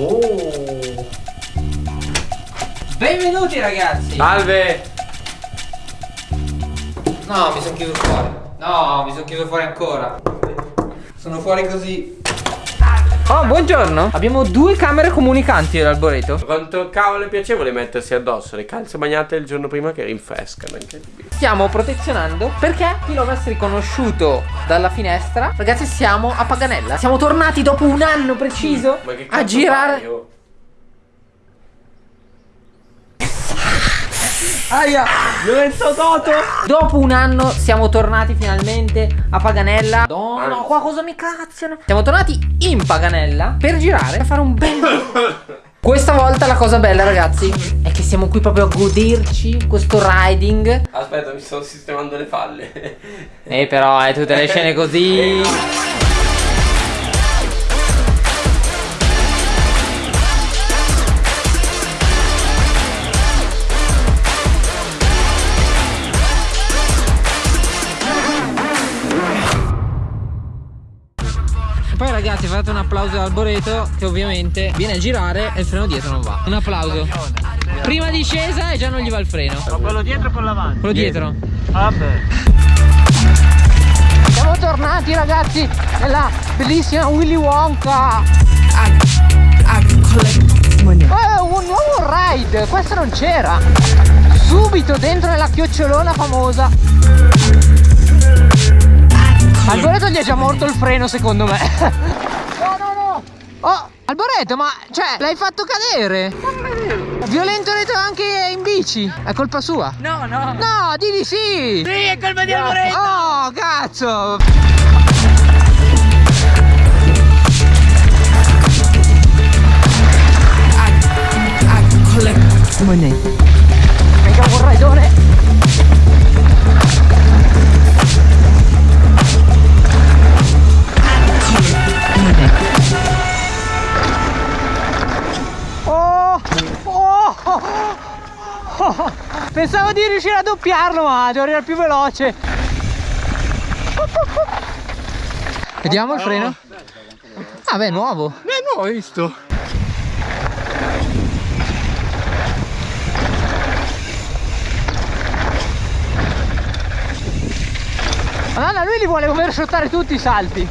Oh. Benvenuti ragazzi. Salve. No, mi sono chiuso fuori. No, mi sono chiuso fuori ancora. Sono fuori così. Oh, buongiorno. Abbiamo due camere comunicanti all'arboreto. Quanto cavolo è piacevole mettersi addosso le calze bagnate il giorno prima che rinfrescano. Stiamo protezionando perché chi lo avesse riconosciuto dalla finestra, ragazzi, siamo a Paganella. Siamo tornati dopo un anno preciso a girare. fai, Aia, Lorenzo Toto. Dopo un anno siamo tornati finalmente a Paganella. No, no, qua cosa mi cazziano? Siamo tornati in Paganella per girare, per fare un bel. Questa volta la cosa bella, ragazzi, è che siamo qui proprio a goderci questo riding. Aspetta, mi sto sistemando le falle. Eh, però, eh, tutte le scene così. Fate un applauso all'arboreto che ovviamente viene a girare e il freno dietro non va. Un applauso. Prima discesa e già non gli va il freno. Quello dietro e quello avanti. Quello dietro. Vabbè. Siamo tornati ragazzi nella bellissima Willy Wonka Oh, un nuovo ride, questo non c'era Subito dentro nella chiocciolona famosa Alboreto gli è già morto il freno secondo me Alboreto ma cioè l'hai fatto cadere? Violento retro anche in bici? È colpa sua? No, no. No di di sì. Sì, è colpa di Alboreto. Oh cazzo. Mega vorraidone Oh, Pensavo di riuscire a doppiarlo ma devo arrivare più veloce Vediamo il freno Ah beh nuovo Eh no, hai visto? Madonna, lui li vuole overshottare tutti i salti.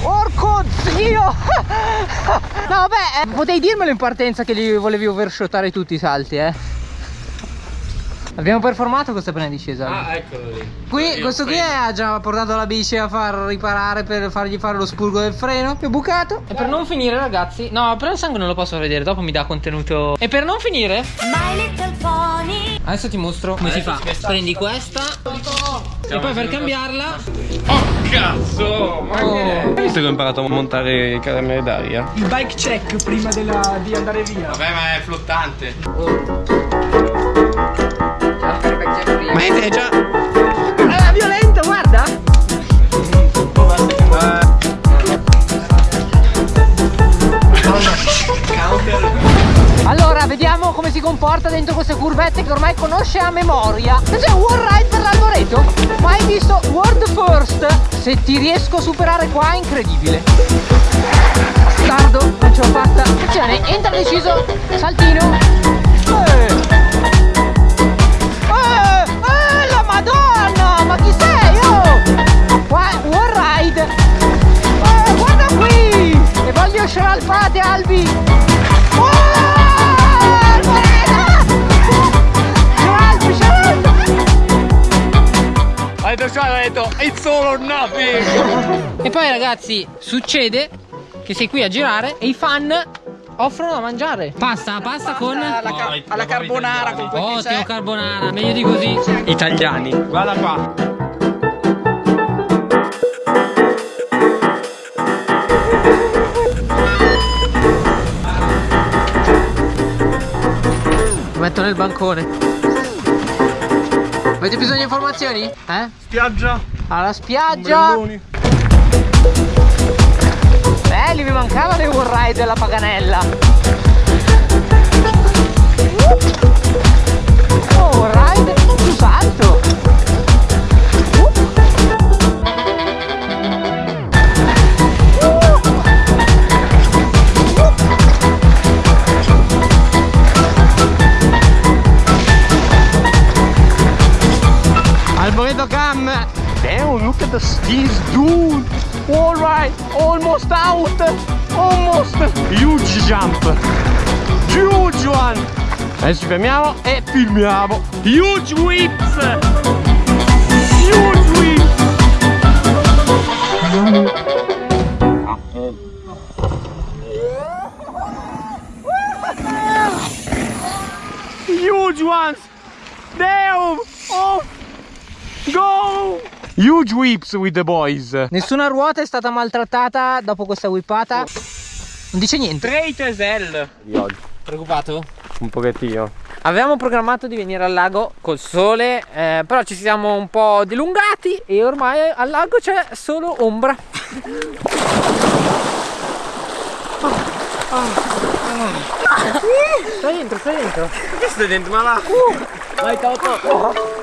Porco zio! No, vabbè, eh, potevi dirmelo in partenza che li volevi overshottare tutti i salti, eh. Abbiamo performato questa appena discesa. Ah, eccolo lì. Qui, Io questo qui ha già portato la bici a far riparare per fargli fare lo spurgo del freno. È bucato. E per non finire, ragazzi. No, però il sangue non lo posso vedere, dopo mi dà contenuto. E per non finire, My little pony. adesso ti mostro come si fa. Prendi questa. E poi per cambiarla. Oh, cazzo! Ma Oh. che è? Hai visto che ho imparato a montare i caramelle d'aria? Il bike check prima della- di andare via. Vabbè, ma è flottante. Ma è già. È violento, guarda! Allora, vediamo come si comporta dentro queste curvette che ormai conosce a memoria. Questo è un wall ride per l'alboreto. Mai visto World First? Se ti riesco a superare qua è incredibile. Bastardo, non ce l'ho fatta. Attenzione, entra deciso, saltino. Eh, E voglio scialpate, Albi! Oh! Alfredo! Scialpi, scialpi! Hai detto, detto, it's all or nothing! E poi ragazzi, succede che sei qui a girare e i fan offrono da mangiare. Pasta, pasta con... Alla, ca- alla carbonara con Ottimo carbonara, meglio di così. Italiani, guarda qua. Metto nel bancone. Avete bisogno di informazioni? Eh? Spiaggia. Alla spiaggia. Ombrelloni. Belli, mi mancavano i wall ride della Paganella. at this dude. All right, almost out, almost. Huge jump, huge one. Adesso ci fermiamo e filmiamo. Huge whips. Huge whips. Huge ones. Huge whips with the boys. Nessuna ruota è stata maltrattata dopo questa whippata. Non dice niente. 3 tesel. Di oggi. Preoccupato? Un pochettino. Avevamo programmato di venire al lago col sole, eh, però ci siamo un po' dilungati e ormai al lago c'è solo ombra. Stai dentro, stai dentro. Che stai dentro? Ma va. Vai Toto.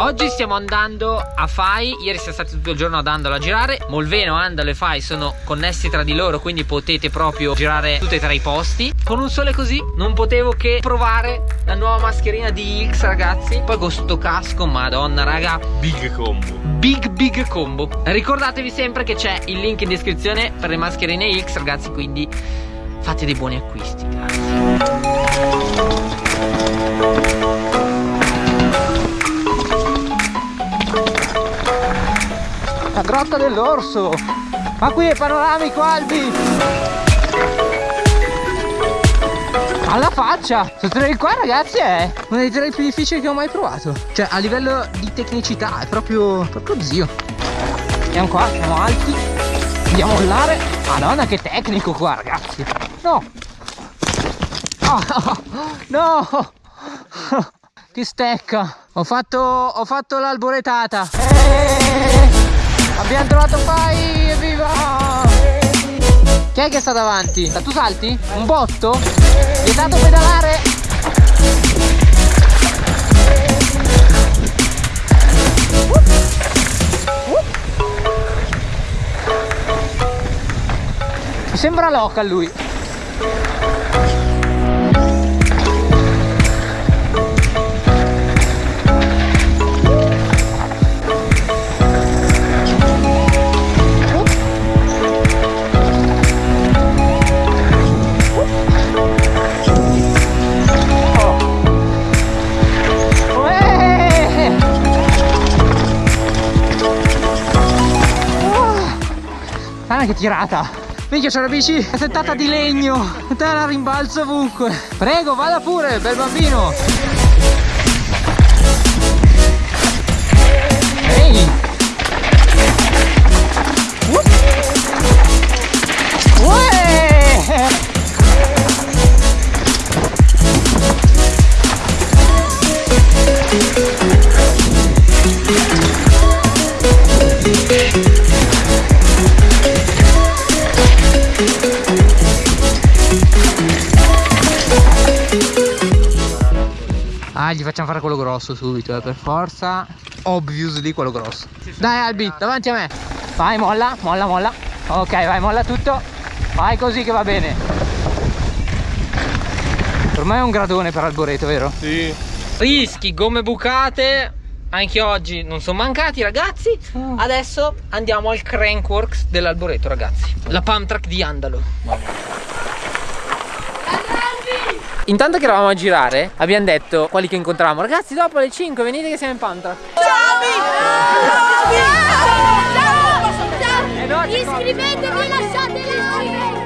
Oggi stiamo andando a Fai, ieri siamo stati tutto il giorno ad Andalo a girare. Molveno, Andalo e Fai sono connessi tra di loro quindi potete proprio girare tutti e tre i posti. Con un sole così non potevo che provare la nuova mascherina di X ragazzi. Poi con sto casco, madonna raga. Big combo. Big big combo. Ricordatevi sempre che c'è il link in descrizione per le mascherine X ragazzi Quindi fate dei buoni acquisti Grazie grotta dell'orso. Ma qui è panoramico Albi. Alla faccia. Questo qua ragazzi è uno dei trail più difficili che ho mai provato. Cioè a livello di tecnicità è proprio, proprio zio. Andiamo qua, siamo alti. Andiamo a mollare Madonna che tecnico qua ragazzi. No. Oh, no. Che stecca. Ho fatto, ho fatto l'alboretata. Eh, Abbiamo trovato Fai Evviva Chi è che sta davanti? Tu salti? Un botto? Vietato pedalare Mi sembra local lui che tirata! Minchia c'è una bici settata di legno! Te la rimbalzo ovunque! Prego, vada pure, bel bambino! Facciamo fare quello grosso subito, eh, per forza. Obviously quello grosso. Dai Albi, davanti a me. Vai, molla, molla, molla. Ok, vai, molla tutto. Vai così che va bene. Me è un gradone per Alboreto, vero? Sì. Rischi, gomme bucate. Anche oggi non sono mancati ragazzi Adesso andiamo al Crankworks dell'Alboreto ragazzi La pump track di Andalo Intanto che eravamo a girare abbiamo detto quelli che incontravamo Ragazzi dopo alle 5 venite che siamo in Eh no, c'è cosa. Iscrivetevi e lasciate like!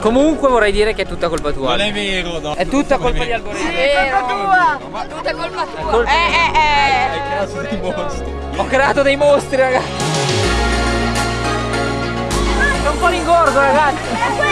Comunque vorrei dire che è tutta colpa tua Non è vero, no. È tutta colpa di Alboreto Vero. Tutta colpa tua! Colpa- Eh, eh, eh! Hai creato dei mostri. Ho creato dei mostri ragazzi È un po' l'ingorgo ragazzi.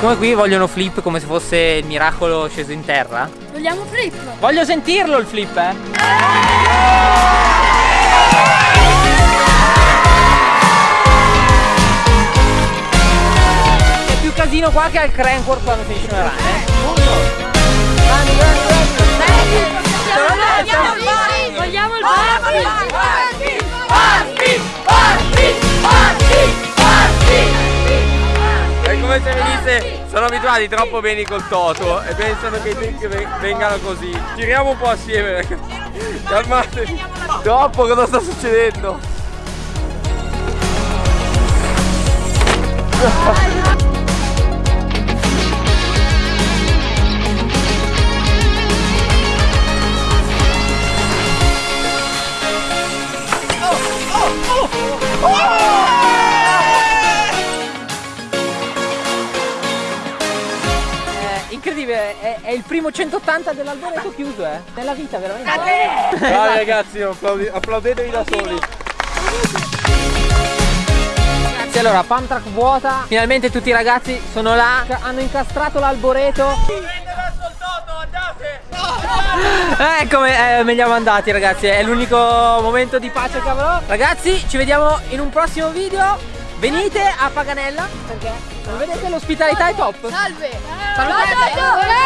Come qui vogliono flip come se fosse il miracolo sceso in terra? Vogliamo flip? Voglio sentirlo il flip eh casino qua che ha il crankworth quando finisce una run. Eh? Grandi, grandi, grandi. Vogliamo il party! Vogliamo il party! Party! Party! Party! Party! È come se venisse... Sono abituati troppo bene col Toto e pensano che i trick vengano così. Tiriamo un po' assieme, ragazzi. Calmatevi. Troppo cosa sta succedendo? Primo 180 dell'alboreto chiuso, eh. Nella vita, veramente. Dai ragazzi, applaudi- applaudetevi da soli. Ragazzi, allora, pump track vuota. Finalmente tutti i ragazzi sono là. Hanno incastrato l'alboreto. Eh, come eh, me li siamo andati, ragazzi. È l'unico momento di pace che avrò. Ragazzi, ci vediamo in un prossimo video. Venite a Paganella perché come vedete l'ospitalità è top. Salve. Salve. Salve.